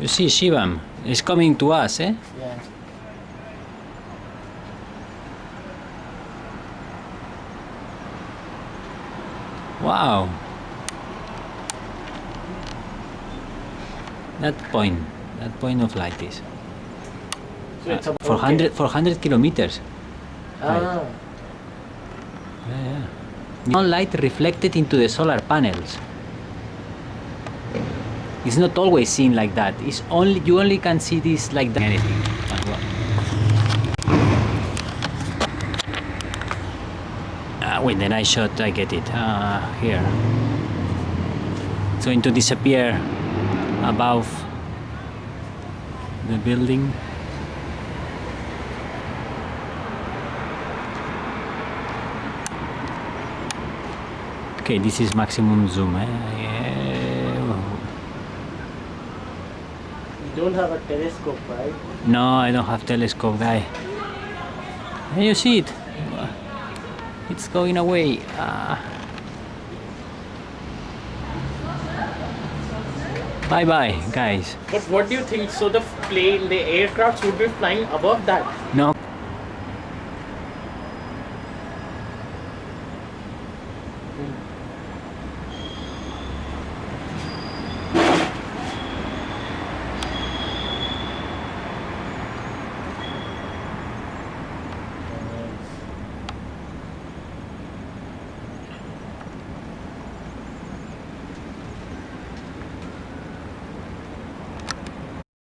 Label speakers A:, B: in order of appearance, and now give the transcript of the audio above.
A: You see Shivam is coming to us, eh?
B: Yeah.
A: Wow. That point, that point of light is
B: So it's
A: uh,
B: about
A: 400, 400 kilometers.
B: Ah.
A: Yeah, yeah. No light reflected into the solar panels. It's not always seen like that. It's only you only can see this like that. Anything. well. Ah, with the night shot, I get it. Ah, here. It's going to disappear above the building. Okay, this is maximum zoom. Eh? Yeah.
B: Don't have a telescope, right?
A: No, I don't have telescope, guy. Can you see it? It's going away. Ah. Bye bye, guys.
B: But what do you think? So the plane, the aircraft would be flying above that.
A: No.